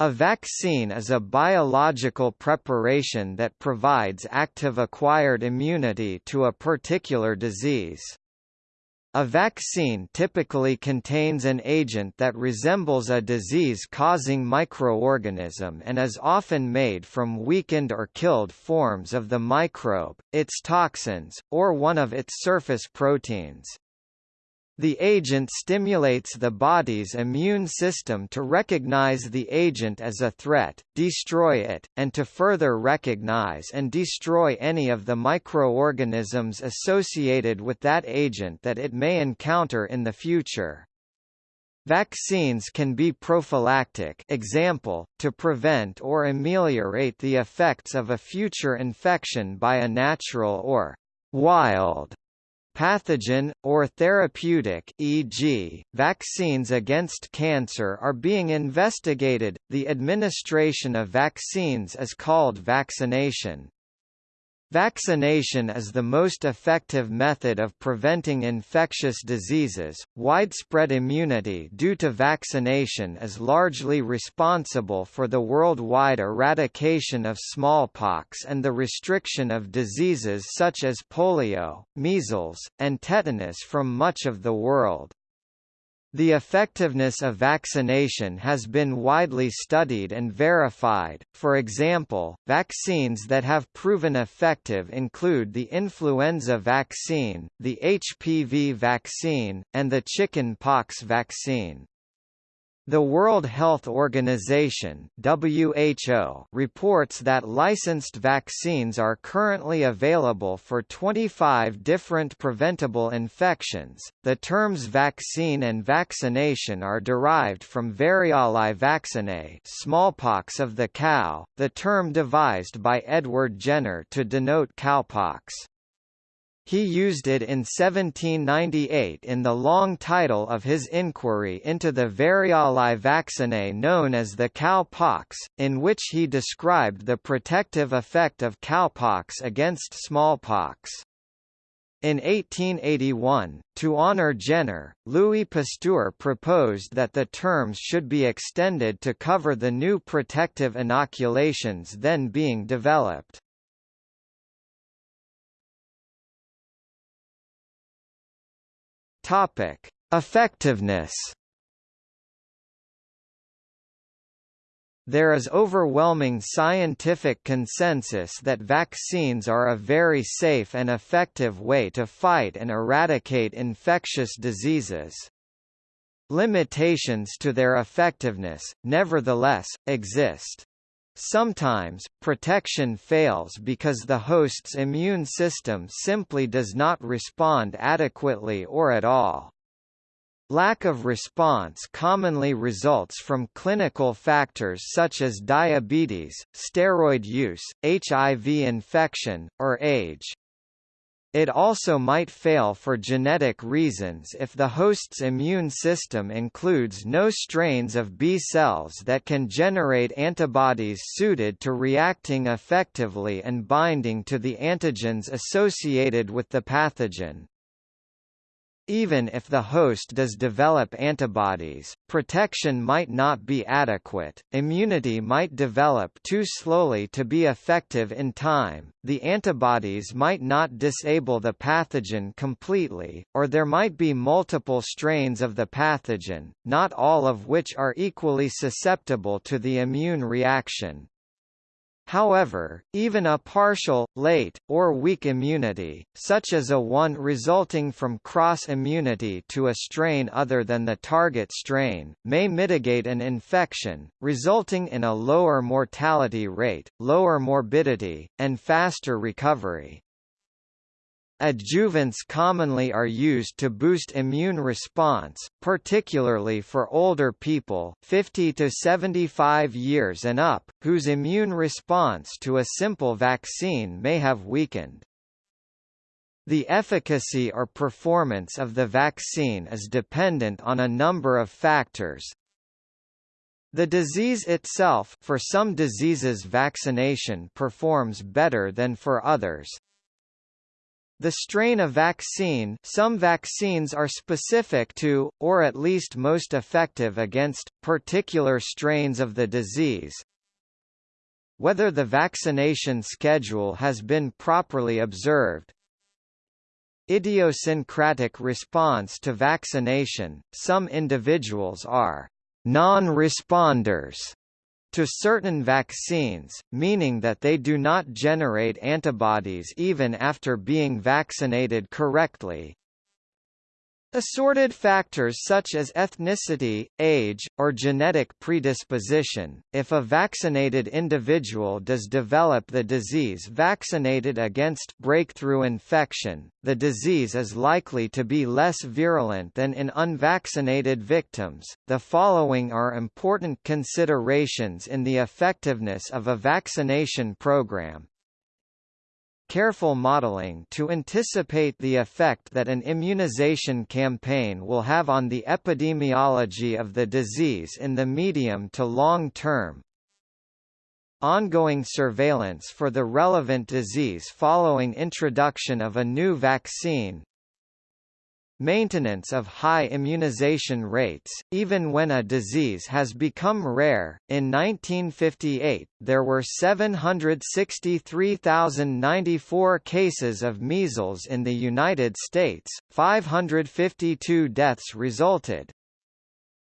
A vaccine is a biological preparation that provides active acquired immunity to a particular disease. A vaccine typically contains an agent that resembles a disease-causing microorganism and is often made from weakened or killed forms of the microbe, its toxins, or one of its surface proteins. The agent stimulates the body's immune system to recognize the agent as a threat, destroy it, and to further recognize and destroy any of the microorganisms associated with that agent that it may encounter in the future. Vaccines can be prophylactic example, to prevent or ameliorate the effects of a future infection by a natural or wild pathogen, or therapeutic e.g., vaccines against cancer are being investigated. The administration of vaccines is called vaccination. Vaccination is the most effective method of preventing infectious diseases. Widespread immunity due to vaccination is largely responsible for the worldwide eradication of smallpox and the restriction of diseases such as polio, measles, and tetanus from much of the world. The effectiveness of vaccination has been widely studied and verified, for example, vaccines that have proven effective include the influenza vaccine, the HPV vaccine, and the chicken pox vaccine. The World Health Organization (WHO) reports that licensed vaccines are currently available for 25 different preventable infections. The terms vaccine and vaccination are derived from variolae vaccinae, smallpox of the cow, the term devised by Edward Jenner to denote cowpox. He used it in 1798 in the long title of his inquiry into the variolae vaccinae known as the cowpox, in which he described the protective effect of cowpox against smallpox. In 1881, to honor Jenner, Louis Pasteur proposed that the terms should be extended to cover the new protective inoculations then being developed. Topic: Effectiveness. There is overwhelming scientific consensus that vaccines are a very safe and effective way to fight and eradicate infectious diseases. Limitations to their effectiveness, nevertheless, exist. Sometimes, protection fails because the host's immune system simply does not respond adequately or at all. Lack of response commonly results from clinical factors such as diabetes, steroid use, HIV infection, or age. It also might fail for genetic reasons if the host's immune system includes no strains of B cells that can generate antibodies suited to reacting effectively and binding to the antigens associated with the pathogen. Even if the host does develop antibodies, protection might not be adequate, immunity might develop too slowly to be effective in time, the antibodies might not disable the pathogen completely, or there might be multiple strains of the pathogen, not all of which are equally susceptible to the immune reaction. However, even a partial, late, or weak immunity, such as a one resulting from cross-immunity to a strain other than the target strain, may mitigate an infection, resulting in a lower mortality rate, lower morbidity, and faster recovery. Adjuvants commonly are used to boost immune response, particularly for older people 50 to 75 years and up, whose immune response to a simple vaccine may have weakened. The efficacy or performance of the vaccine is dependent on a number of factors, the disease itself for some diseases vaccination performs better than for others, The strain of vaccine some vaccines are specific to, or at least most effective against, particular strains of the disease. Whether the vaccination schedule has been properly observed. Idiosyncratic response to vaccination – Some individuals are non-responders to certain vaccines, meaning that they do not generate antibodies even after being vaccinated correctly. Assorted factors such as ethnicity, age, or genetic predisposition. If a vaccinated individual does develop the disease vaccinated against breakthrough infection, the disease is likely to be less virulent than in unvaccinated victims. The following are important considerations in the effectiveness of a vaccination program careful modeling to anticipate the effect that an immunization campaign will have on the epidemiology of the disease in the medium to long term. Ongoing surveillance for the relevant disease following introduction of a new vaccine, Maintenance of high immunization rates, even when a disease has become rare. In 1958, there were 763,094 cases of measles in the United States, 552 deaths resulted.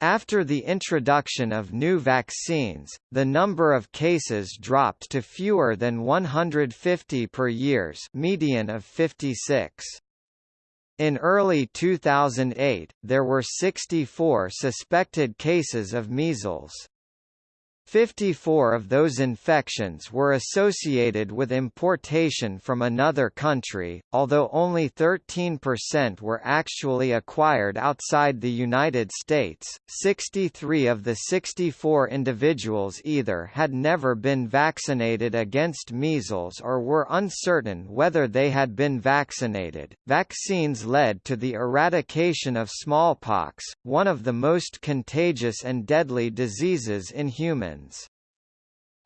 After the introduction of new vaccines, the number of cases dropped to fewer than 150 per years median of 56. In early 2008, there were 64 suspected cases of measles. 54 of those infections were associated with importation from another country, although only 13% were actually acquired outside the United States. 63 of the 64 individuals either had never been vaccinated against measles or were uncertain whether they had been vaccinated. Vaccines led to the eradication of smallpox, one of the most contagious and deadly diseases in humans.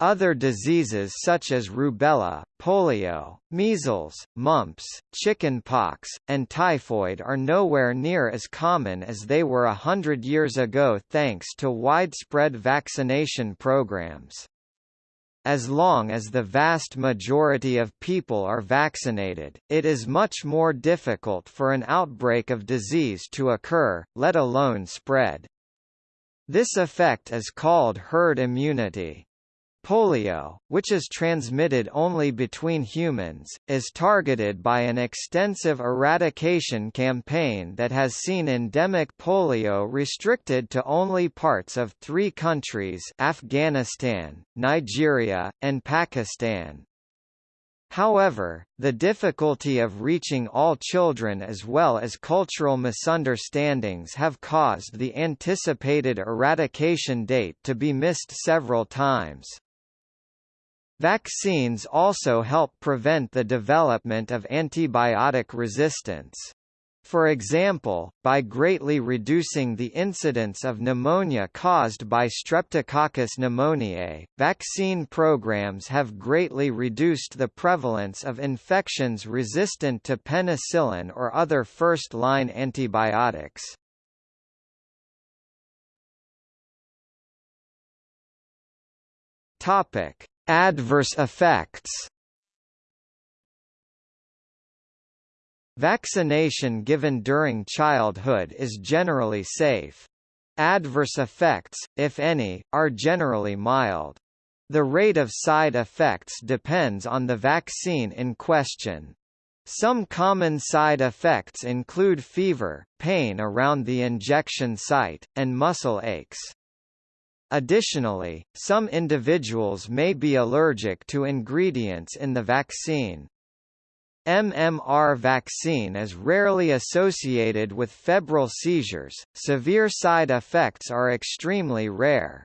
Other diseases such as rubella, polio, measles, mumps, chicken pox, and typhoid are nowhere near as common as they were a hundred years ago thanks to widespread vaccination programs. As long as the vast majority of people are vaccinated, it is much more difficult for an outbreak of disease to occur, let alone spread. This effect is called herd immunity. Polio, which is transmitted only between humans, is targeted by an extensive eradication campaign that has seen endemic polio restricted to only parts of three countries Afghanistan, Nigeria, and Pakistan. However, the difficulty of reaching all children as well as cultural misunderstandings have caused the anticipated eradication date to be missed several times. Vaccines also help prevent the development of antibiotic resistance. For example, by greatly reducing the incidence of pneumonia caused by Streptococcus pneumoniae, vaccine programs have greatly reduced the prevalence of infections resistant to penicillin or other first-line antibiotics. Topic: Adverse effects Vaccination given during childhood is generally safe. Adverse effects, if any, are generally mild. The rate of side effects depends on the vaccine in question. Some common side effects include fever, pain around the injection site, and muscle aches. Additionally, some individuals may be allergic to ingredients in the vaccine. MMR vaccine is rarely associated with febrile seizures, severe side effects are extremely rare.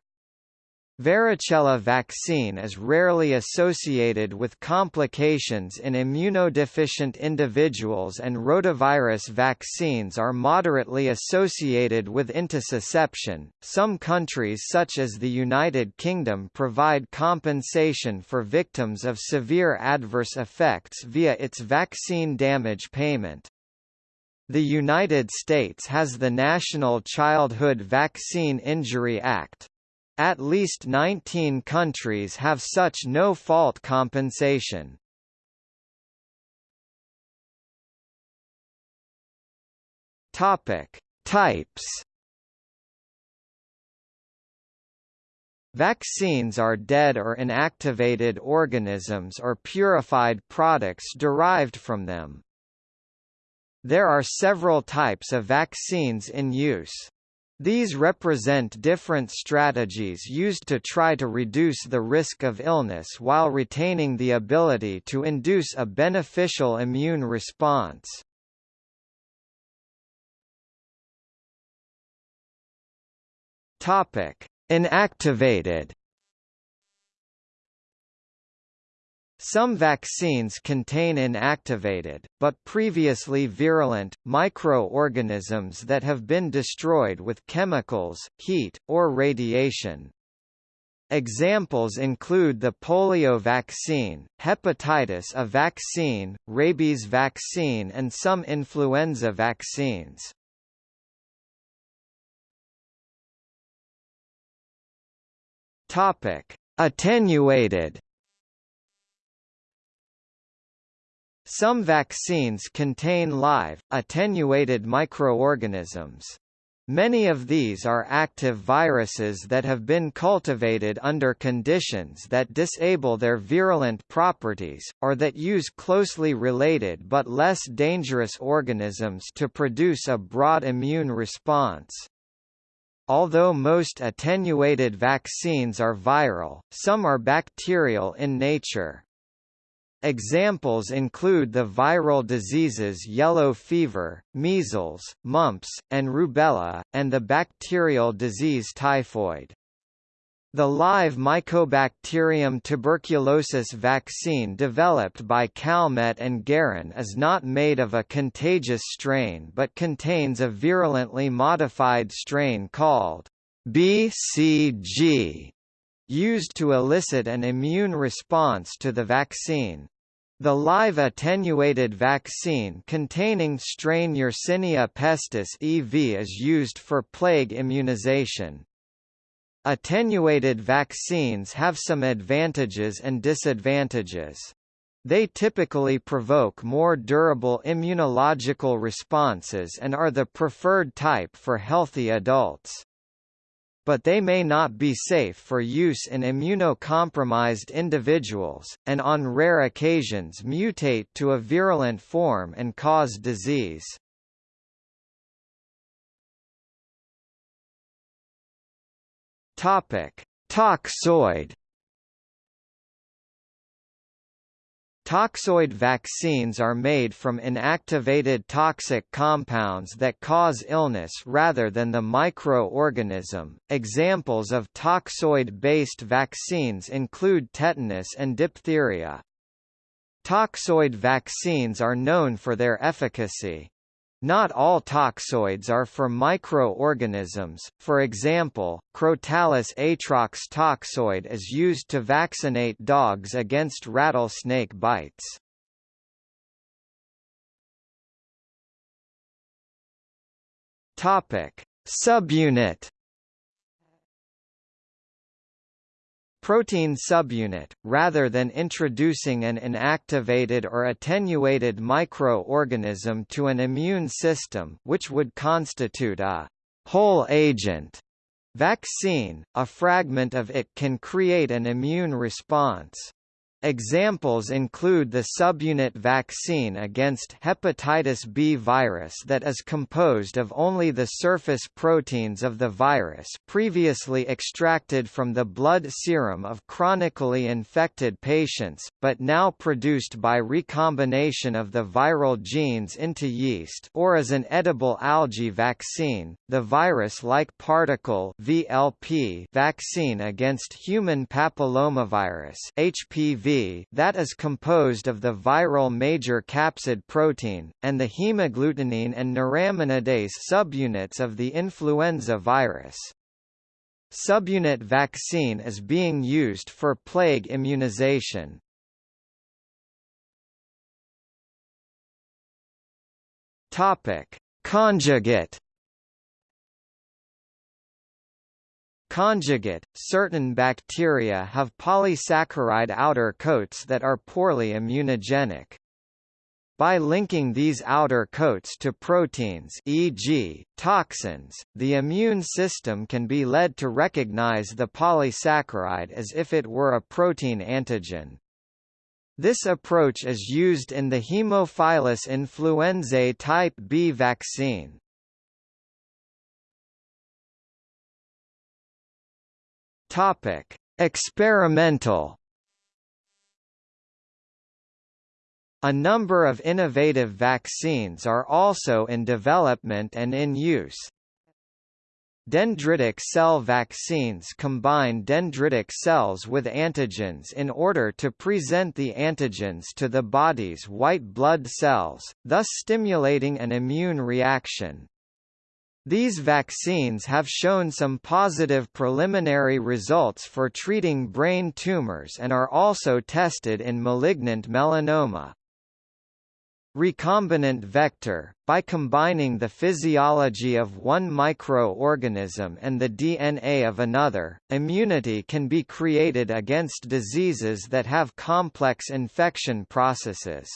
Varicella vaccine is rarely associated with complications in immunodeficient individuals and rotavirus vaccines are moderately associated with intussusception. Some countries such as the United Kingdom provide compensation for victims of severe adverse effects via its vaccine damage payment. The United States has the National Childhood Vaccine Injury Act. At least 19 countries have such no-fault compensation. Topic: Types. Vaccines are dead or inactivated organisms or purified products derived from them. There are several types of vaccines in use. These represent different strategies used to try to reduce the risk of illness while retaining the ability to induce a beneficial immune response. Inactivated Some vaccines contain inactivated, but previously virulent, microorganisms that have been destroyed with chemicals, heat, or radiation. Examples include the polio vaccine, hepatitis A vaccine, rabies vaccine and some influenza vaccines. Attenuated Some vaccines contain live, attenuated microorganisms. Many of these are active viruses that have been cultivated under conditions that disable their virulent properties, or that use closely related but less dangerous organisms to produce a broad immune response. Although most attenuated vaccines are viral, some are bacterial in nature. Examples include the viral diseases yellow fever, measles, mumps, and rubella, and the bacterial disease typhoid. The live Mycobacterium tuberculosis vaccine developed by Calmette and Guerin is not made of a contagious strain but contains a virulently modified strain called BCG used to elicit an immune response to the vaccine. The live attenuated vaccine containing strain Yersinia pestis EV is used for plague immunization. Attenuated vaccines have some advantages and disadvantages. They typically provoke more durable immunological responses and are the preferred type for healthy adults but they may not be safe for use in immunocompromised individuals, and on rare occasions mutate to a virulent form and cause disease. Toxoid Toxoid vaccines are made from inactivated toxic compounds that cause illness rather than the microorganism. Examples of toxoid-based vaccines include tetanus and diphtheria. Toxoid vaccines are known for their efficacy. Not all toxoids are for microorganisms, for example, Crotalus atrox toxoid is used to vaccinate dogs against rattlesnake bites. Subunit protein subunit, rather than introducing an inactivated or attenuated microorganism to an immune system which would constitute a whole agent vaccine, a fragment of it can create an immune response. Examples include the subunit vaccine against hepatitis B virus that is composed of only the surface proteins of the virus previously extracted from the blood serum of chronically infected patients, but now produced by recombination of the viral genes into yeast or as an edible algae vaccine, the virus-like particle VLP vaccine against human papillomavirus HPV that is composed of the viral major capsid protein, and the hemagglutinin and neuraminidase subunits of the influenza virus. Subunit vaccine is being used for plague immunization. Topic: Conjugate Conjugate – Certain bacteria have polysaccharide outer coats that are poorly immunogenic. By linking these outer coats to proteins e.g., toxins, the immune system can be led to recognize the polysaccharide as if it were a protein antigen. This approach is used in the Haemophilus influenzae type B vaccine. Topic: Experimental A number of innovative vaccines are also in development and in use. Dendritic cell vaccines combine dendritic cells with antigens in order to present the antigens to the body's white blood cells, thus stimulating an immune reaction. These vaccines have shown some positive preliminary results for treating brain tumors and are also tested in malignant melanoma. Recombinant vector – By combining the physiology of one microorganism and the DNA of another, immunity can be created against diseases that have complex infection processes.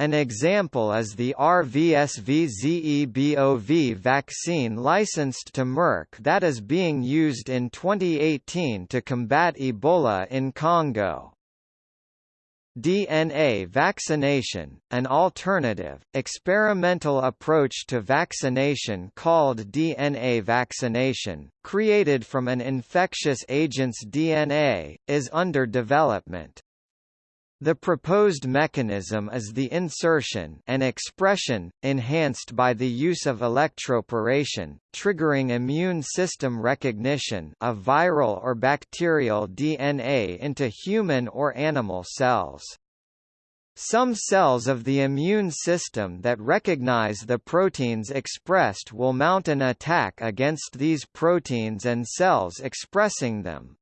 An example is the RVSV-ZEBOV vaccine licensed to Merck that is being used in 2018 to combat Ebola in Congo. DNA vaccination, an alternative, experimental approach to vaccination called DNA vaccination, created from an infectious agent's DNA, is under development. The proposed mechanism is the insertion and expression, enhanced by the use of electroporation, triggering immune system recognition of viral or bacterial DNA into human or animal cells. Some cells of the immune system that recognize the proteins expressed will mount an attack against these proteins and cells expressing them.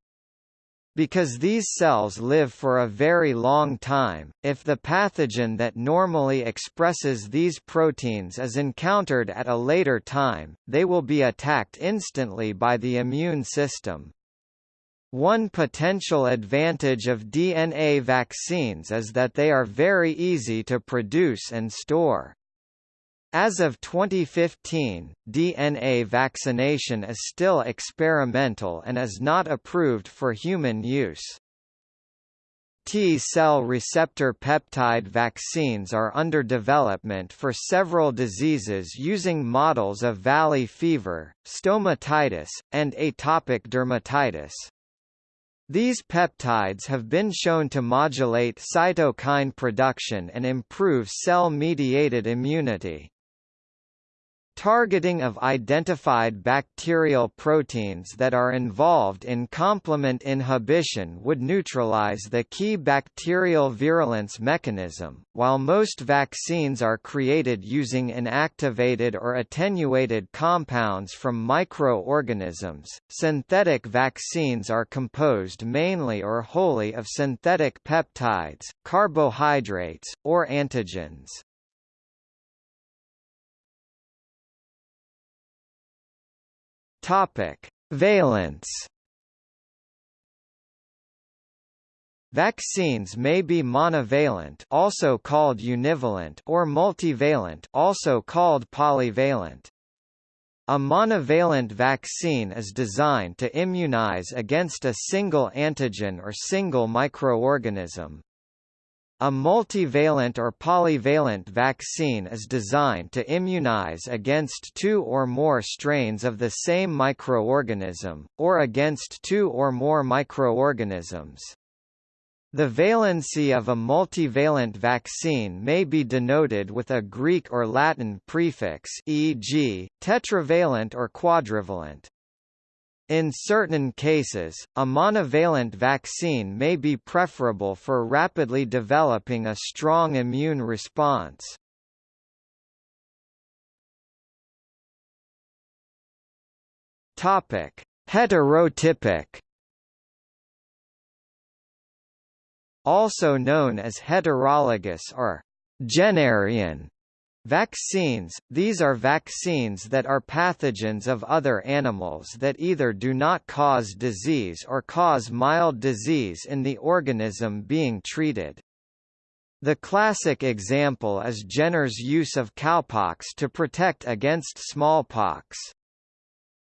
Because these cells live for a very long time, if the pathogen that normally expresses these proteins is encountered at a later time, they will be attacked instantly by the immune system. One potential advantage of DNA vaccines is that they are very easy to produce and store. As of 2015, DNA vaccination is still experimental and is not approved for human use. T-cell receptor peptide vaccines are under development for several diseases using models of valley fever, stomatitis, and atopic dermatitis. These peptides have been shown to modulate cytokine production and improve cell-mediated immunity. Targeting of identified bacterial proteins that are involved in complement inhibition would neutralize the key bacterial virulence mechanism. While most vaccines are created using inactivated or attenuated compounds from microorganisms, synthetic vaccines are composed mainly or wholly of synthetic peptides, carbohydrates, or antigens. Topic: Valence. Vaccines may be monovalent, also called univalent, or multivalent, also called polyvalent. A monovalent vaccine is designed to immunize against a single antigen or single microorganism. A multivalent or polyvalent vaccine is designed to immunize against two or more strains of the same microorganism, or against two or more microorganisms. The valency of a multivalent vaccine may be denoted with a Greek or Latin prefix e.g., tetravalent or quadrivalent. In certain cases, a monovalent vaccine may be preferable for rapidly developing a strong immune response. Topic: Heterotypic Also known as heterologous or Jennerian Vaccines – These are vaccines that are pathogens of other animals that either do not cause disease or cause mild disease in the organism being treated. The classic example is Jenner's use of cowpox to protect against smallpox.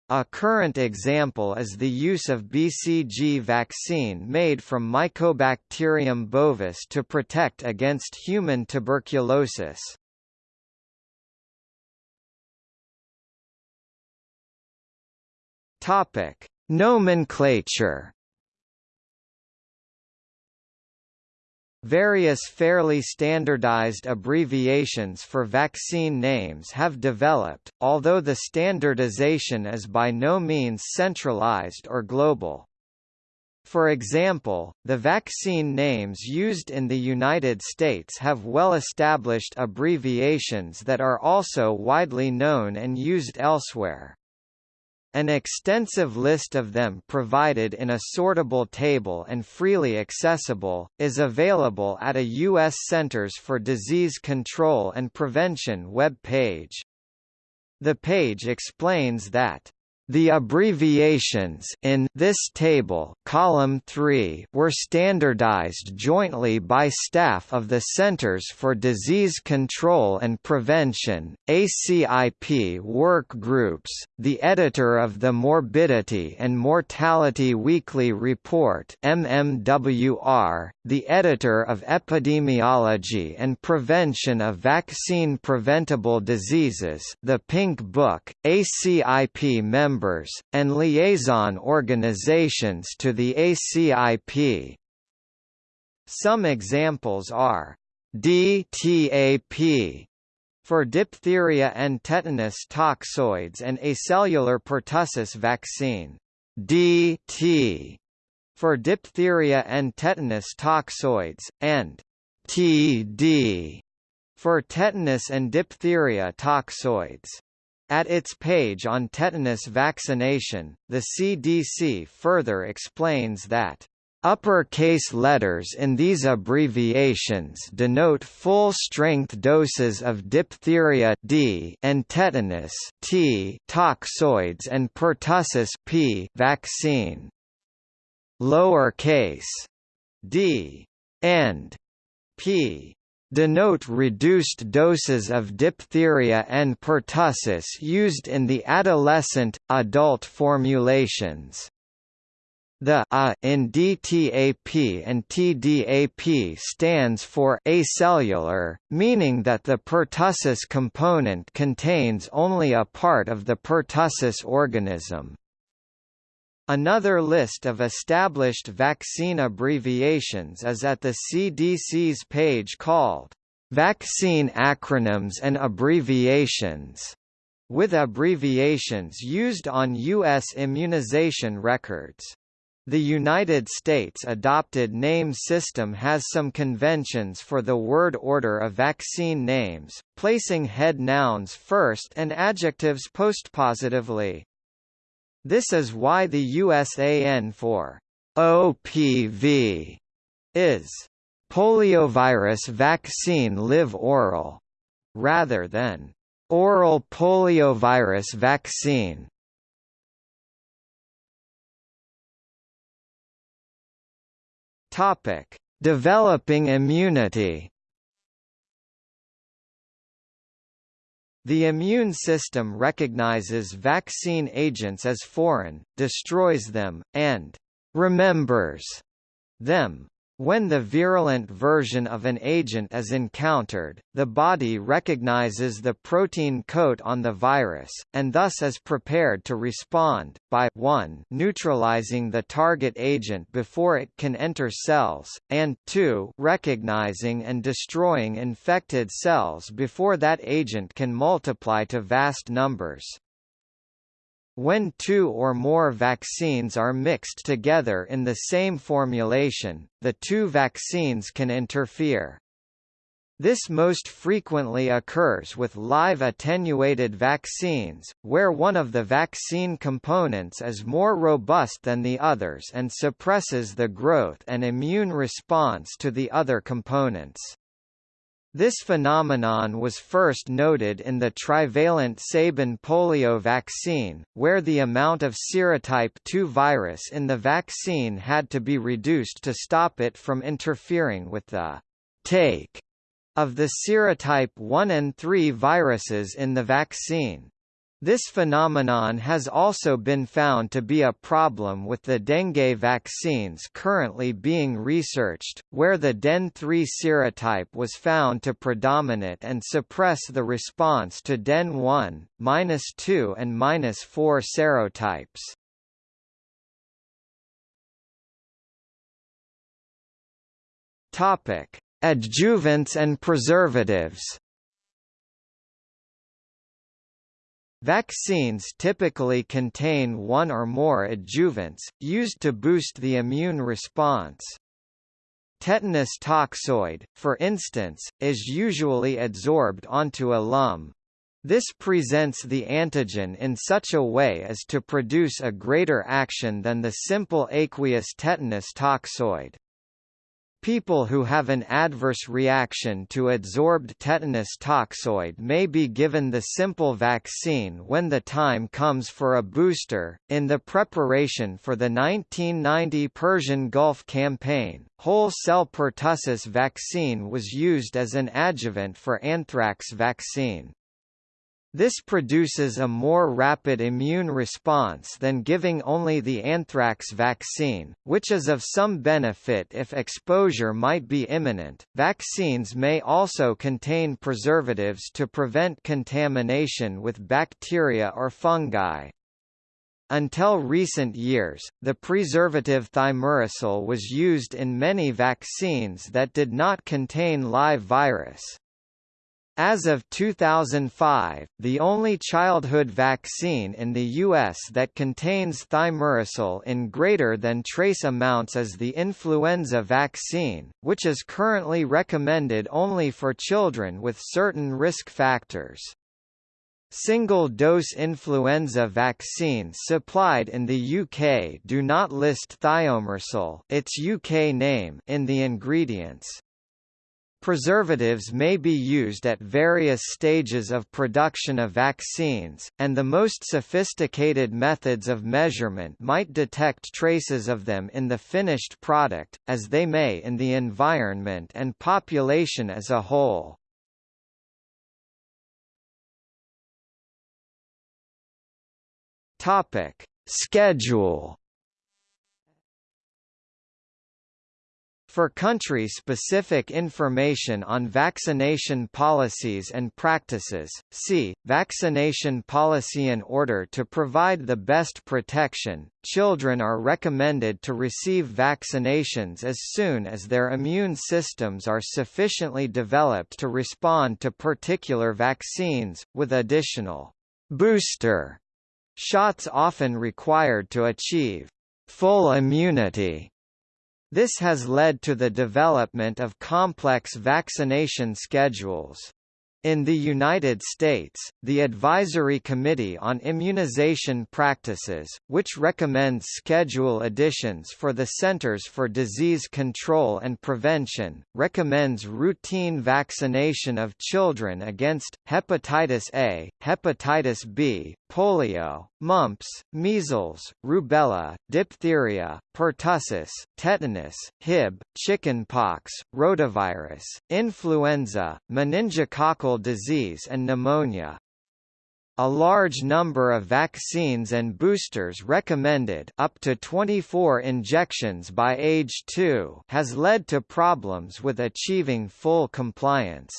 A current example is the use of BCG vaccine made from Mycobacterium bovis to protect against human tuberculosis. Topic: Nomenclature. Various fairly standardized abbreviations for vaccine names have developed, although the standardization is by no means centralized or global. For example, the vaccine names used in the United States have well-established abbreviations that are also widely known and used elsewhere. An extensive list of them provided in a sortable table and freely accessible, is available at a U.S. Centers for Disease Control and Prevention web page. The page explains that the abbreviations in this table column 3 were standardized jointly by staff of the Centers for Disease Control and Prevention, ACIP work groups, the editor of the Morbidity and Mortality Weekly Report MMWR, the editor of Epidemiology and Prevention of Vaccine Preventable Diseases the Pink Book, ACIP members members, and liaison organizations to the ACIP. Some examples are DTAP for diphtheria and tetanus toxoids and acellular pertussis vaccine, DT for diphtheria and tetanus toxoids, and TD for tetanus and diphtheria toxoids. At its page on tetanus vaccination, the CDC further explains that Upper-case letters in these abbreviations denote full-strength doses of diphtheria D and tetanus T toxoids and pertussis P vaccine. Lower-case d and p denote reduced doses of diphtheria and pertussis used in the adolescent, adult formulations. The A in DTAP and TDAP stands for acellular, meaning that the pertussis component contains only a part of the pertussis organism. Another list of established vaccine abbreviations is at the CDC's page called Vaccine Acronyms and Abbreviations, with abbreviations used on U.S. immunization records. The United States adopted name system has some conventions for the word order of vaccine names, placing head nouns first and adjectives postpositively. This is why the USAN for OPV is poliovirus vaccine live oral, rather than oral poliovirus vaccine. Topic: Developing immunity. The immune system recognizes vaccine agents as foreign, destroys them, and remembers them. When the virulent version of an agent is encountered, the body recognizes the protein coat on the virus, and thus is prepared to respond, by 1 neutralizing the target agent before it can enter cells, and 2 recognizing and destroying infected cells before that agent can multiply to vast numbers. When two or more vaccines are mixed together in the same formulation, the two vaccines can interfere. This most frequently occurs with live attenuated vaccines, where one of the vaccine components is more robust than the others and suppresses the growth and immune response to the other components. This phenomenon was first noted in the trivalent Sabin polio vaccine, where the amount of serotype 2 virus in the vaccine had to be reduced to stop it from interfering with the take of the serotype 1 and 3 viruses in the vaccine. This phenomenon has also been found to be a problem with the dengue vaccines currently being researched, where the DEN3 serotype was found to predominate and suppress the response to DEN1, 2 and 4 serotypes. Topic: Adjuvants and preservatives. Vaccines typically contain one or more adjuvants, used to boost the immune response. Tetanus toxoid, for instance, is usually adsorbed onto alum. This presents the antigen in such a way as to produce a greater action than the simple aqueous tetanus toxoid. People who have an adverse reaction to adsorbed tetanus toxoid may be given the simple vaccine when the time comes for a booster. In the preparation for the 1990 Persian Gulf campaign, whole cell pertussis vaccine was used as an adjuvant for anthrax vaccine. This produces a more rapid immune response than giving only the anthrax vaccine, which is of some benefit if exposure might be imminent. Vaccines may also contain preservatives to prevent contamination with bacteria or fungi. Until recent years, the preservative thimerosal was used in many vaccines that did not contain live virus. As of 2005, the only childhood vaccine in the U.S. that contains thimerosal in greater than trace amounts is the influenza vaccine, which is currently recommended only for children with certain risk factors. Single-dose influenza vaccines supplied in the UK do not list thiomersal its UK name in the ingredients. Preservatives may be used at various stages of production of vaccines, and the most sophisticated methods of measurement might detect traces of them in the finished product, as they may in the environment and population as a whole. Schedule For country-specific information on vaccination policies and practices, see, Vaccination Policy in order to provide the best protection, children are recommended to receive vaccinations as soon as their immune systems are sufficiently developed to respond to particular vaccines, with additional booster shots often required to achieve full immunity this has led to the development of complex vaccination schedules. In the United States, the Advisory Committee on Immunization Practices, which recommends schedule additions for the Centers for Disease Control and Prevention, recommends routine vaccination of children against, hepatitis A, hepatitis B, polio, mumps, measles, rubella, diphtheria, pertussis, tetanus, Hib, chickenpox, rotavirus, influenza, meningococcal disease and pneumonia. A large number of vaccines and boosters recommended up to 24 injections by age 2 has led to problems with achieving full compliance.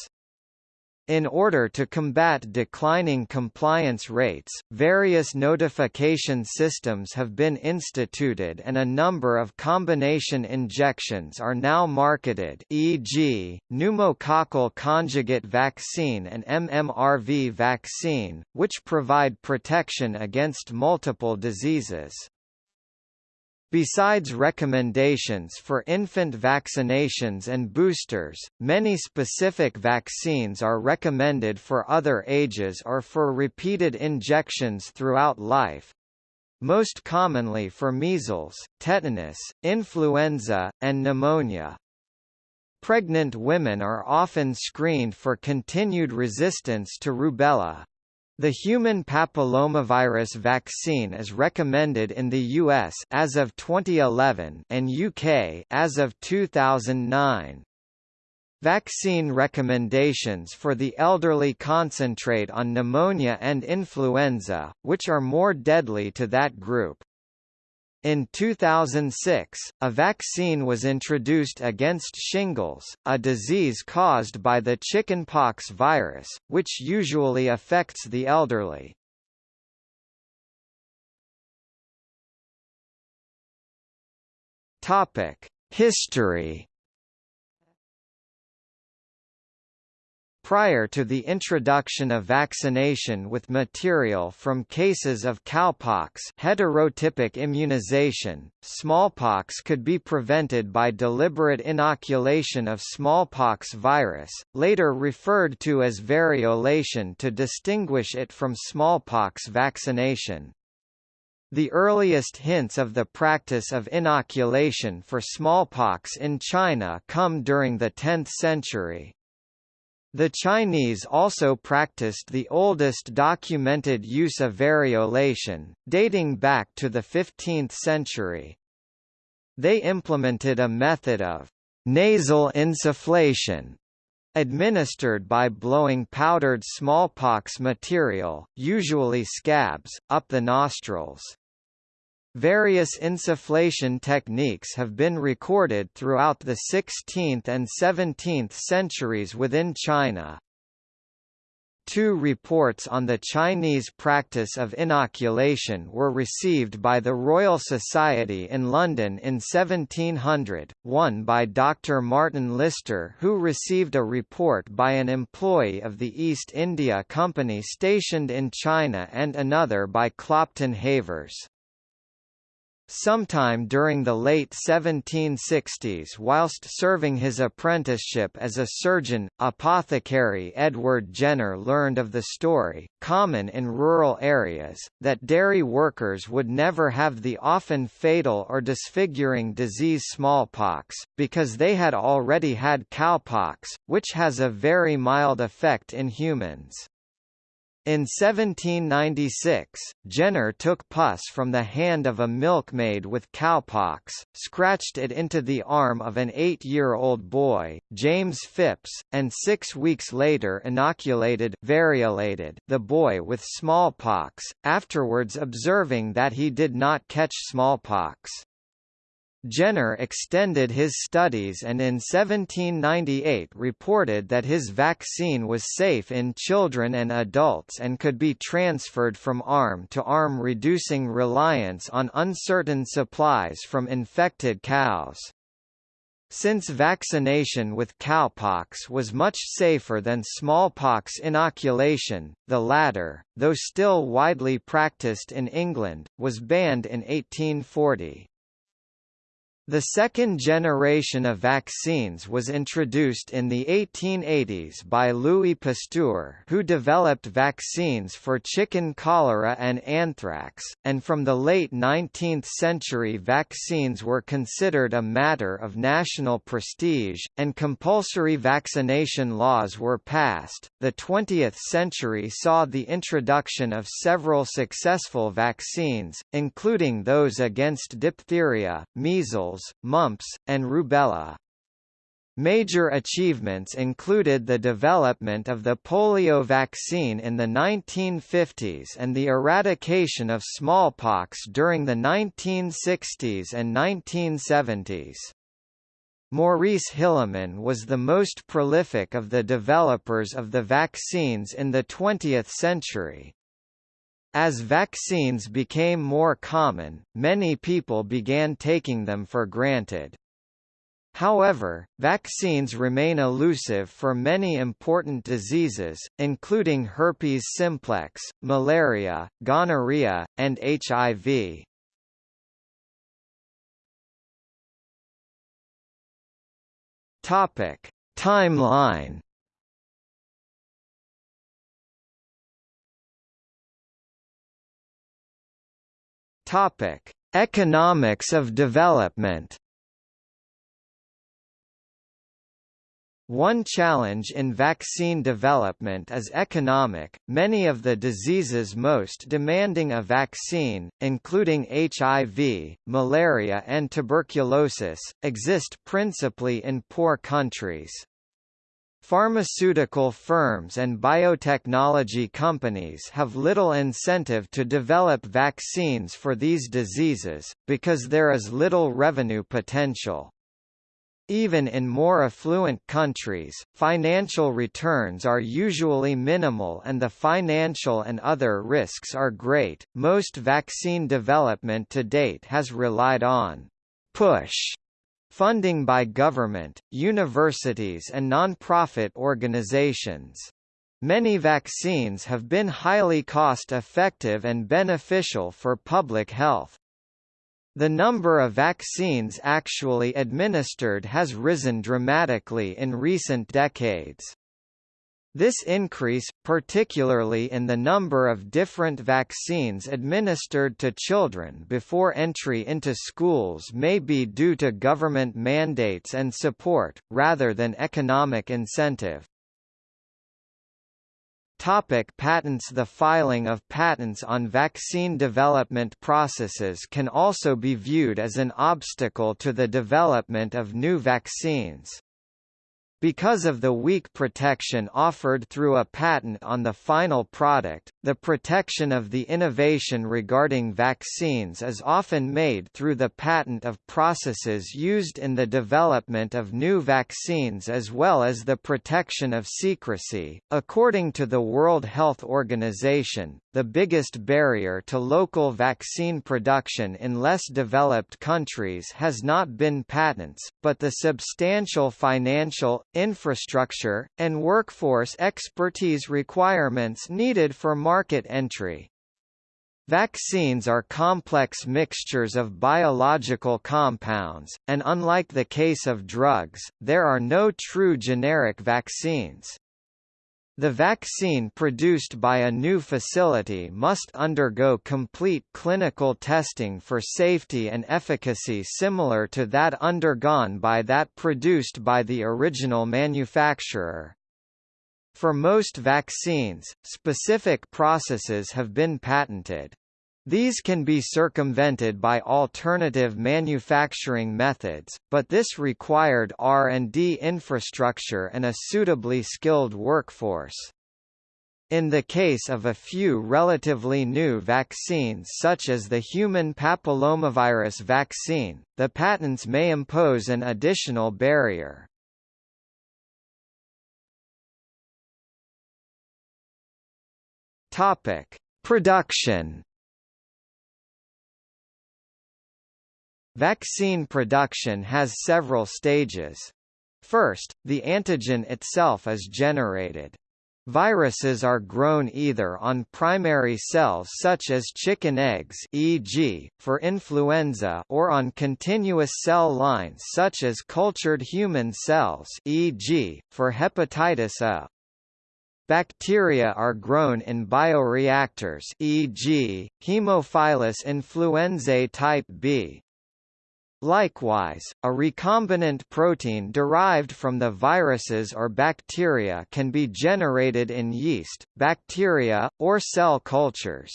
In order to combat declining compliance rates, various notification systems have been instituted and a number of combination injections are now marketed e.g., pneumococcal conjugate vaccine and MMRV vaccine, which provide protection against multiple diseases. Besides recommendations for infant vaccinations and boosters, many specific vaccines are recommended for other ages or for repeated injections throughout life. Most commonly for measles, tetanus, influenza, and pneumonia. Pregnant women are often screened for continued resistance to rubella. The human papillomavirus vaccine is recommended in the US as of 2011 and UK as of 2009. Vaccine recommendations for the elderly concentrate on pneumonia and influenza, which are more deadly to that group. In 2006, a vaccine was introduced against shingles, a disease caused by the chickenpox virus, which usually affects the elderly. History Prior to the introduction of vaccination with material from cases of cowpox heterotypic immunization, smallpox could be prevented by deliberate inoculation of smallpox virus, later referred to as variolation to distinguish it from smallpox vaccination. The earliest hints of the practice of inoculation for smallpox in China come during the 10th century. The Chinese also practiced the oldest documented use of variolation, dating back to the 15th century. They implemented a method of nasal insufflation administered by blowing powdered smallpox material, usually scabs, up the nostrils. Various insufflation techniques have been recorded throughout the 16th and 17th centuries within China. Two reports on the Chinese practice of inoculation were received by the Royal Society in London in 1700, one by Dr. Martin Lister who received a report by an employee of the East India Company stationed in China and another by Clopton Havers. Sometime during the late 1760s whilst serving his apprenticeship as a surgeon, apothecary Edward Jenner learned of the story, common in rural areas, that dairy workers would never have the often fatal or disfiguring disease smallpox, because they had already had cowpox, which has a very mild effect in humans. In 1796, Jenner took pus from the hand of a milkmaid with cowpox, scratched it into the arm of an eight-year-old boy, James Phipps, and six weeks later inoculated variolated the boy with smallpox, afterwards observing that he did not catch smallpox. Jenner extended his studies and in 1798 reported that his vaccine was safe in children and adults and could be transferred from arm to arm reducing reliance on uncertain supplies from infected cows. Since vaccination with cowpox was much safer than smallpox inoculation, the latter, though still widely practiced in England, was banned in 1840. The second generation of vaccines was introduced in the 1880s by Louis Pasteur who developed vaccines for chicken cholera and anthrax, and from the late 19th century vaccines were considered a matter of national prestige, and compulsory vaccination laws were passed. The 20th century saw the introduction of several successful vaccines, including those against diphtheria, measles measles, mumps, and rubella. Major achievements included the development of the polio vaccine in the 1950s and the eradication of smallpox during the 1960s and 1970s. Maurice Hilleman was the most prolific of the developers of the vaccines in the 20th century. As vaccines became more common, many people began taking them for granted. However, vaccines remain elusive for many important diseases, including herpes simplex, malaria, gonorrhea, and HIV. Topic: Timeline. Topic: Economics of development. One challenge in vaccine development is economic. Many of the diseases most demanding a vaccine, including HIV, malaria, and tuberculosis, exist principally in poor countries. Pharmaceutical firms and biotechnology companies have little incentive to develop vaccines for these diseases, because there is little revenue potential. Even in more affluent countries, financial returns are usually minimal and the financial and other risks are great. Most vaccine development to date has relied on push funding by government, universities and non-profit organizations. Many vaccines have been highly cost-effective and beneficial for public health. The number of vaccines actually administered has risen dramatically in recent decades. This increase, particularly in the number of different vaccines administered to children before entry into schools may be due to government mandates and support, rather than economic incentive. Topic patents The filing of patents on vaccine development processes can also be viewed as an obstacle to the development of new vaccines. Because of the weak protection offered through a patent on the final product, the protection of the innovation regarding vaccines is often made through the patent of processes used in the development of new vaccines as well as the protection of secrecy. According to the World Health Organization, the biggest barrier to local vaccine production in less developed countries has not been patents, but the substantial financial, infrastructure, and workforce expertise requirements needed for market entry. Vaccines are complex mixtures of biological compounds, and unlike the case of drugs, there are no true generic vaccines. The vaccine produced by a new facility must undergo complete clinical testing for safety and efficacy similar to that undergone by that produced by the original manufacturer. For most vaccines, specific processes have been patented. These can be circumvented by alternative manufacturing methods, but this required R&D infrastructure and a suitably skilled workforce. In the case of a few relatively new vaccines such as the human papillomavirus vaccine, the patents may impose an additional barrier. Production Vaccine production has several stages. First, the antigen itself is generated. Viruses are grown either on primary cells such as chicken eggs e.g., for influenza or on continuous cell lines such as cultured human cells e.g., for hepatitis A. Bacteria are grown in bioreactors e.g., Haemophilus influenzae type B, Likewise, a recombinant protein derived from the viruses or bacteria can be generated in yeast, bacteria, or cell cultures.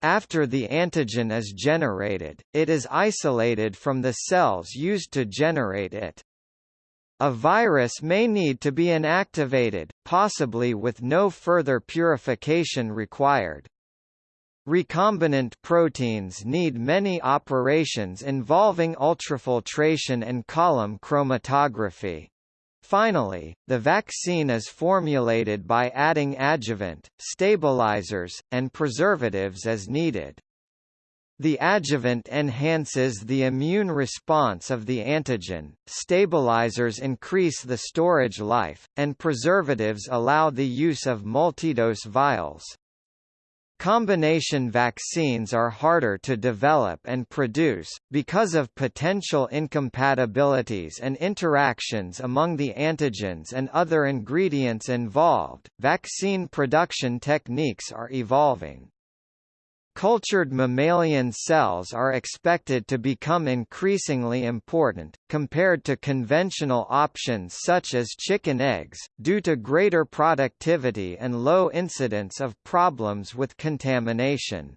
After the antigen is generated, it is isolated from the cells used to generate it. A virus may need to be inactivated, possibly with no further purification required. Recombinant proteins need many operations involving ultrafiltration and column chromatography. Finally, the vaccine is formulated by adding adjuvant, stabilizers, and preservatives as needed. The adjuvant enhances the immune response of the antigen, stabilizers increase the storage life, and preservatives allow the use of multidose vials. Combination vaccines are harder to develop and produce, because of potential incompatibilities and interactions among the antigens and other ingredients involved. Vaccine production techniques are evolving. Cultured mammalian cells are expected to become increasingly important, compared to conventional options such as chicken eggs, due to greater productivity and low incidence of problems with contamination.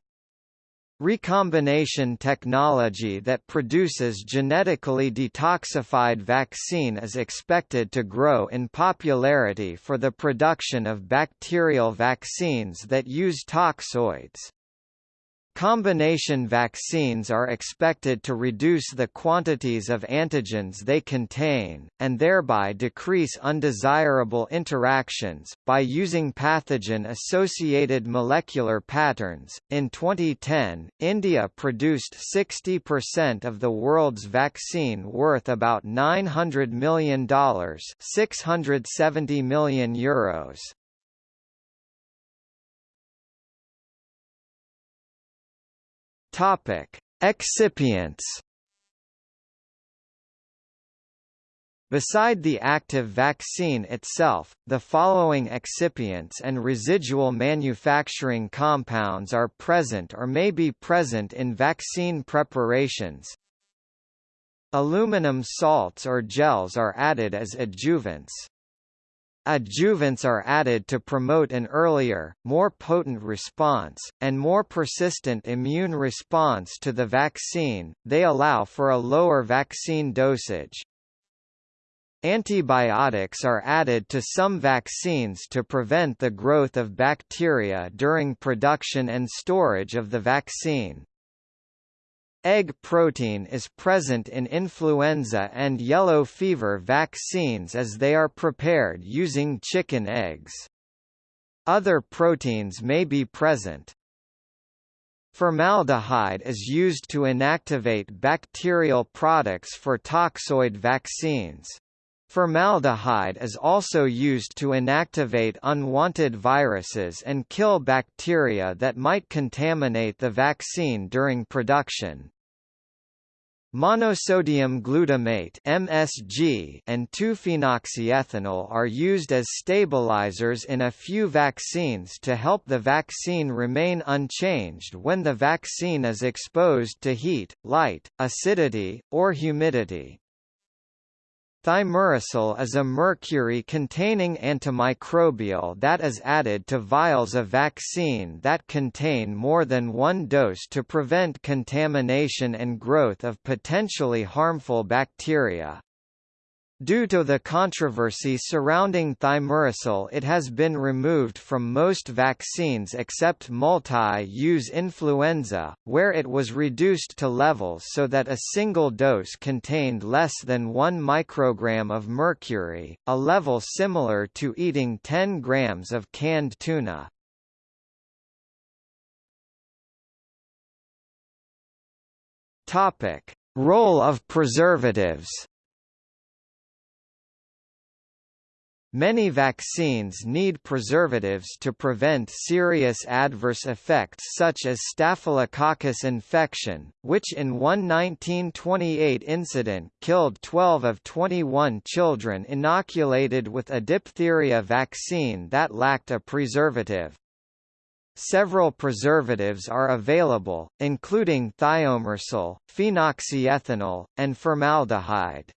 Recombination technology that produces genetically detoxified vaccine is expected to grow in popularity for the production of bacterial vaccines that use toxoids. Combination vaccines are expected to reduce the quantities of antigens they contain, and thereby decrease undesirable interactions, by using pathogen associated molecular patterns. In 2010, India produced 60% of the world's vaccine worth about $900 million, 670 million euros. Topic: Excipients. Beside the active vaccine itself, the following excipients and residual manufacturing compounds are present or may be present in vaccine preparations. Aluminum salts or gels are added as adjuvants. Adjuvants are added to promote an earlier, more potent response, and more persistent immune response to the vaccine, they allow for a lower vaccine dosage. Antibiotics are added to some vaccines to prevent the growth of bacteria during production and storage of the vaccine. Egg protein is present in influenza and yellow fever vaccines as they are prepared using chicken eggs. Other proteins may be present. Formaldehyde is used to inactivate bacterial products for toxoid vaccines. Formaldehyde is also used to inactivate unwanted viruses and kill bacteria that might contaminate the vaccine during production. Monosodium glutamate (MSG) and 2-phenoxyethanol are used as stabilizers in a few vaccines to help the vaccine remain unchanged when the vaccine is exposed to heat, light, acidity, or humidity. Thimerosal is a mercury-containing antimicrobial that is added to vials of vaccine that contain more than one dose to prevent contamination and growth of potentially harmful bacteria. Due to the controversy surrounding thimerosal it has been removed from most vaccines except multi-use influenza, where it was reduced to levels so that a single dose contained less than 1 microgram of mercury, a level similar to eating 10 grams of canned tuna. Role of preservatives Many vaccines need preservatives to prevent serious adverse effects such as Staphylococcus infection, which in one 1928 incident killed 12 of 21 children inoculated with a diphtheria vaccine that lacked a preservative. Several preservatives are available, including thiomersal, phenoxyethanol, and formaldehyde.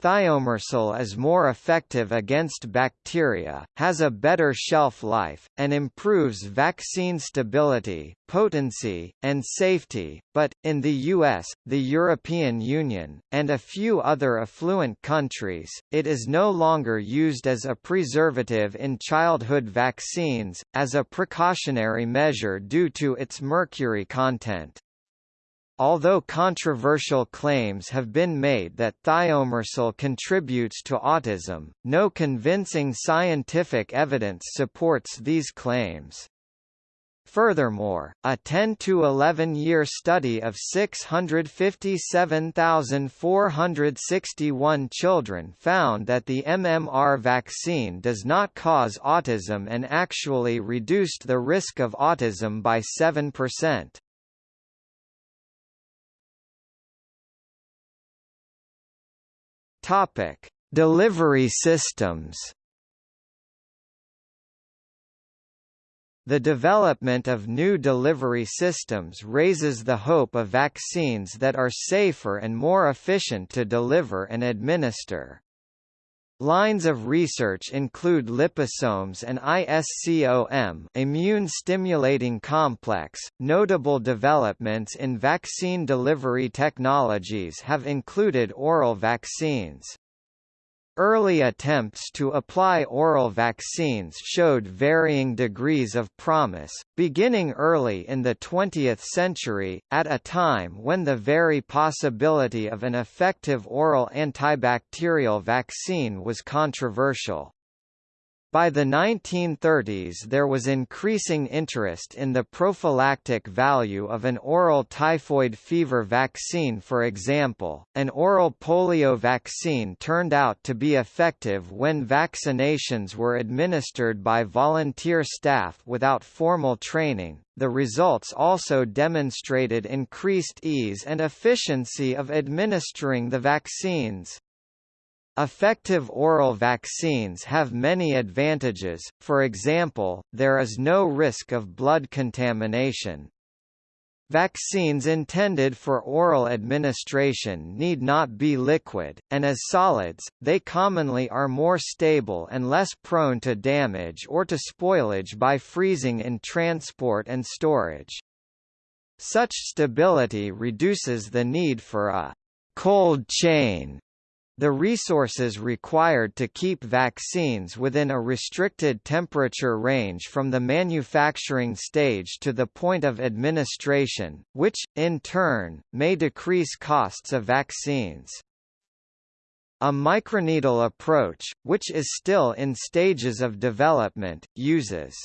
Thiomersal is more effective against bacteria, has a better shelf life, and improves vaccine stability, potency, and safety, but, in the US, the European Union, and a few other affluent countries, it is no longer used as a preservative in childhood vaccines, as a precautionary measure due to its mercury content. Although controversial claims have been made that thiomersal contributes to autism, no convincing scientific evidence supports these claims. Furthermore, a 10 to 11 year study of 657,461 children found that the MMR vaccine does not cause autism and actually reduced the risk of autism by 7%. Topic: Delivery systems. The development of new delivery systems raises the hope of vaccines that are safer and more efficient to deliver and administer. Lines of research include liposomes and ISCOM immune stimulating complex. Notable developments in vaccine delivery technologies have included oral vaccines. Early attempts to apply oral vaccines showed varying degrees of promise, beginning early in the 20th century, at a time when the very possibility of an effective oral antibacterial vaccine was controversial. By the 1930s there was increasing interest in the prophylactic value of an oral typhoid fever vaccine for example, an oral polio vaccine turned out to be effective when vaccinations were administered by volunteer staff without formal training. The results also demonstrated increased ease and efficiency of administering the vaccines. Effective oral vaccines have many advantages, for example, there is no risk of blood contamination. Vaccines intended for oral administration need not be liquid, and as solids, they commonly are more stable and less prone to damage or to spoilage by freezing in transport and storage. Such stability reduces the need for a cold chain the resources required to keep vaccines within a restricted temperature range from the manufacturing stage to the point of administration, which, in turn, may decrease costs of vaccines. A microneedle approach, which is still in stages of development, uses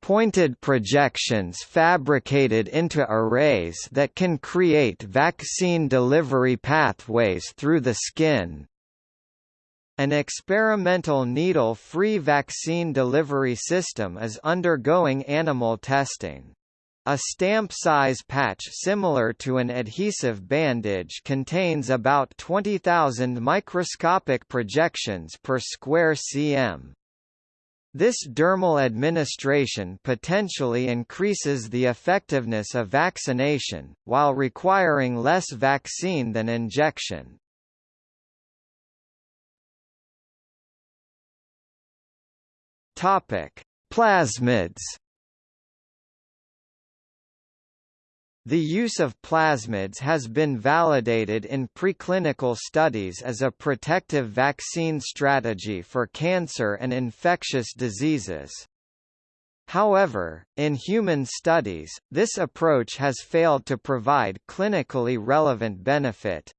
pointed projections fabricated into arrays that can create vaccine delivery pathways through the skin. An experimental needle-free vaccine delivery system is undergoing animal testing. A stamp-size patch similar to an adhesive bandage contains about 20,000 microscopic projections per square cm. This dermal administration potentially increases the effectiveness of vaccination, while requiring less vaccine than injection. Topic: Plasmids. The use of plasmids has been validated in preclinical studies as a protective vaccine strategy for cancer and infectious diseases. However, in human studies, this approach has failed to provide clinically relevant benefit.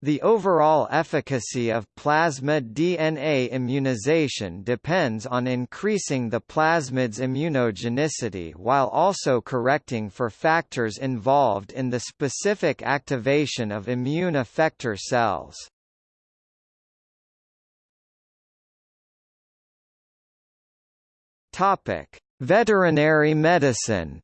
The overall efficacy of plasmid DNA immunization depends on increasing the plasmid's immunogenicity while also correcting for factors involved in the specific activation of immune effector cells. Veterinary medicine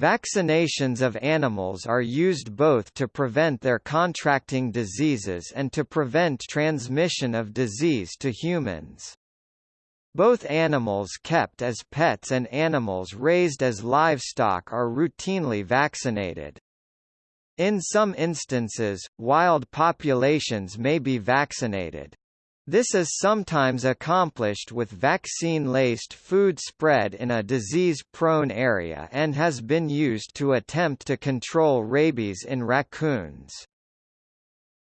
Vaccinations of animals are used both to prevent their contracting diseases and to prevent transmission of disease to humans. Both animals kept as pets and animals raised as livestock are routinely vaccinated. In some instances, wild populations may be vaccinated. This is sometimes accomplished with vaccine-laced food spread in a disease-prone area and has been used to attempt to control rabies in raccoons.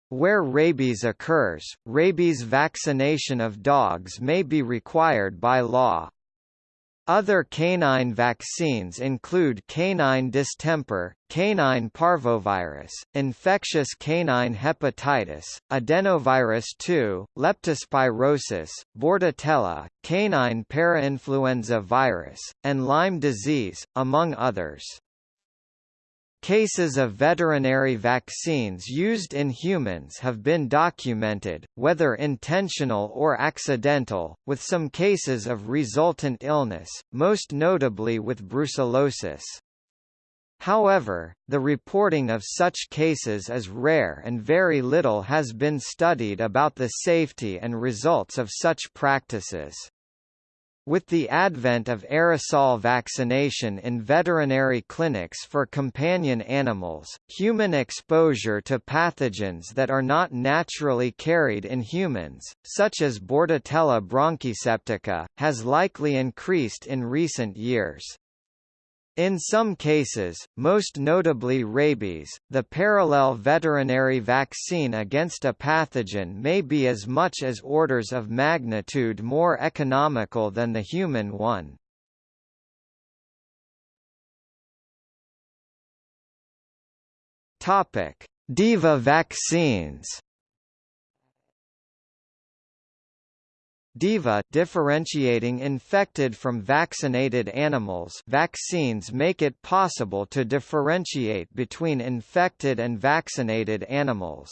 Where rabies occurs, rabies vaccination of dogs may be required by law. Other canine vaccines include canine distemper, canine parvovirus, infectious canine hepatitis, adenovirus 2, leptospirosis, bordetella, canine parainfluenza virus, and Lyme disease, among others. Cases of veterinary vaccines used in humans have been documented, whether intentional or accidental, with some cases of resultant illness, most notably with brucellosis. However, the reporting of such cases is rare and very little has been studied about the safety and results of such practices. With the advent of aerosol vaccination in veterinary clinics for companion animals, human exposure to pathogens that are not naturally carried in humans, such as Bordetella bronchiseptica, has likely increased in recent years. In some cases, most notably rabies, the parallel veterinary vaccine against a pathogen may be as much as orders of magnitude more economical than the human one. DIVA vaccines DIVA differentiating infected from vaccinated animals vaccines make it possible to differentiate between infected and vaccinated animals.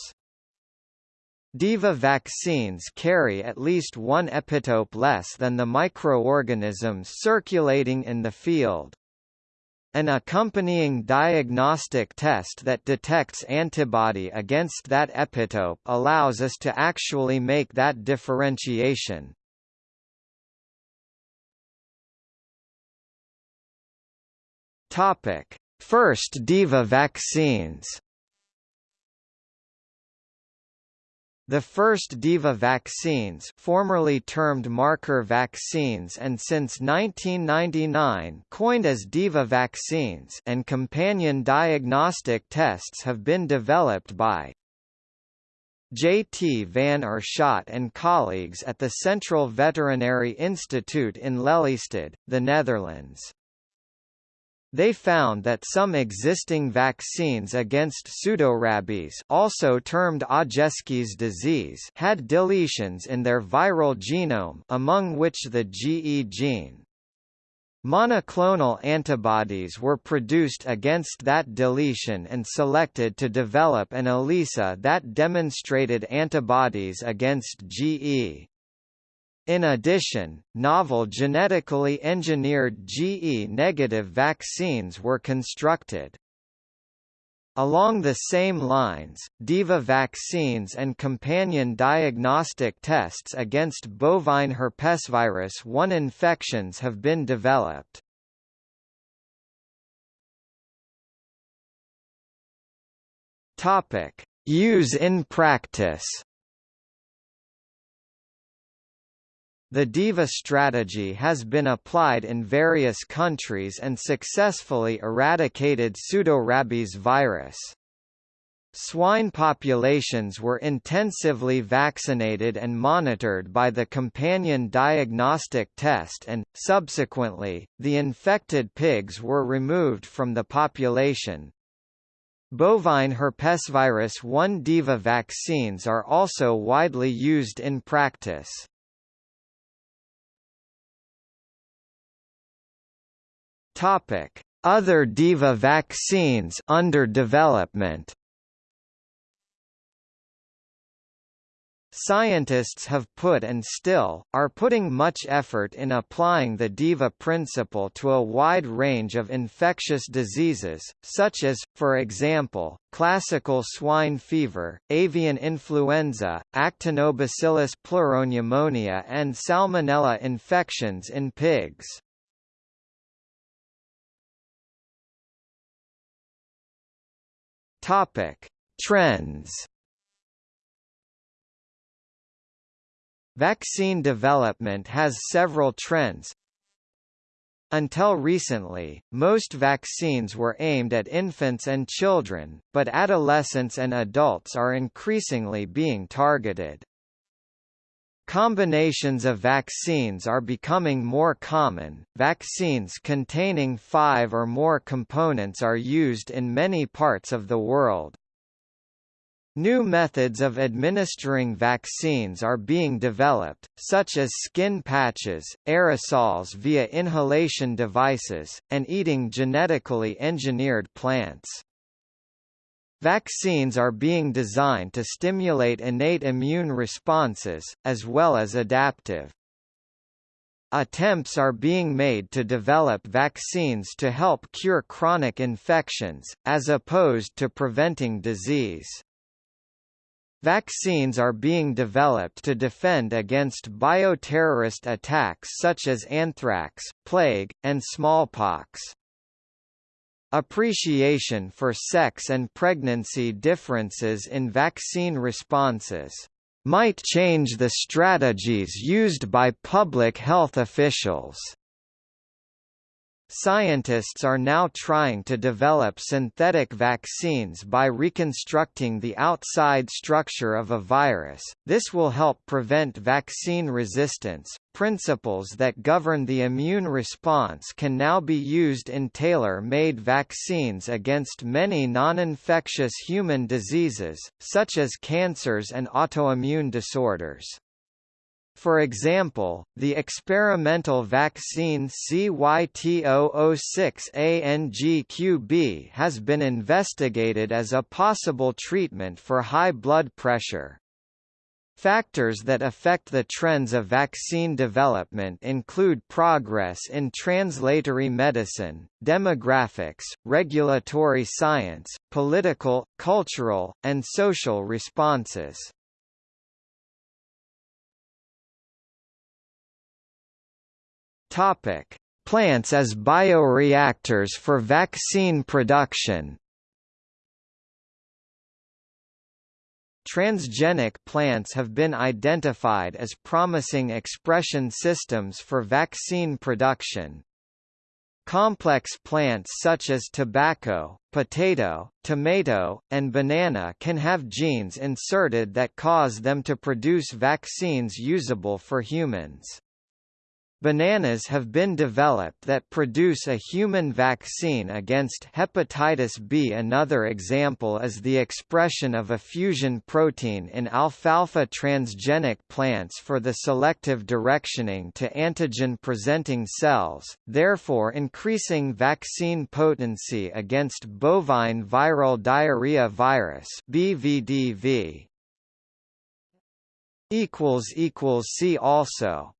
DIVA vaccines carry at least one epitope less than the microorganisms circulating in the field. An accompanying diagnostic test that detects antibody against that epitope allows us to actually make that differentiation. Topic: First DIVA vaccines. The first DIVA vaccines formerly termed marker vaccines and since 1999 coined as DIVA vaccines and companion diagnostic tests have been developed by J. T. van Oirschot and colleagues at the Central Veterinary Institute in Lelystad, the Netherlands. They found that some existing vaccines against pseudorabies also termed Aujeszky's disease had deletions in their viral genome among which the GE gene. Monoclonal antibodies were produced against that deletion and selected to develop an ELISA that demonstrated antibodies against GE. In addition, novel genetically engineered GE-negative vaccines were constructed. Along the same lines, DIVA vaccines and companion diagnostic tests against bovine herpesvirus 1 infections have been developed. Use in practice. The DIVA strategy has been applied in various countries and successfully eradicated pseudorabies virus. Swine populations were intensively vaccinated and monitored by the companion diagnostic test and, subsequently, the infected pigs were removed from the population. Bovine herpesvirus 1 DIVA vaccines are also widely used in practice. Topic: Other DIVA vaccines under development. Scientists have put and still, are putting much effort in applying the DIVA principle to a wide range of infectious diseases, such as, for example, classical swine fever, avian influenza, actinobacillus pleuropneumonia and salmonella infections in pigs. Topic: Trends. Vaccine development has several trends. Until recently, most vaccines were aimed at infants and children, but adolescents and adults are increasingly being targeted. Combinations of vaccines are becoming more common. Vaccines containing five or more components are used in many parts of the world. New methods of administering vaccines are being developed, such as skin patches, aerosols via inhalation devices, and eating genetically engineered plants. Vaccines are being designed to stimulate innate immune responses, as well as adaptive. Attempts are being made to develop vaccines to help cure chronic infections, as opposed to preventing disease. Vaccines are being developed to defend against bioterrorist attacks such as anthrax, plague, and smallpox. Appreciation for sex and pregnancy differences in vaccine responses might change the strategies used by public health officials. Scientists are now trying to develop synthetic vaccines by reconstructing the outside structure of a virus. This will help prevent vaccine resistance. Principles that govern the immune response can now be used in tailor-made vaccines against many non-infectious human diseases, such as cancers and autoimmune disorders. For example, the experimental vaccine CYT006-ANGQB has been investigated as a possible treatment for high blood pressure. Factors that affect the trends of vaccine development include progress in translatory medicine, demographics, regulatory science, political, cultural, and social responses. Topic: Plants as bioreactors for vaccine production. Transgenic plants have been identified as promising expression systems for vaccine production. Complex plants such as tobacco, potato, tomato, and banana can have genes inserted that cause them to produce vaccines usable for humans. Bananas have been developed that produce a human vaccine against hepatitis B. Another example is the expression of a fusion protein in alfalfa transgenic plants for the selective directioning to antigen-presenting cells, therefore increasing vaccine potency against bovine viral diarrhea virus (BVDV). See also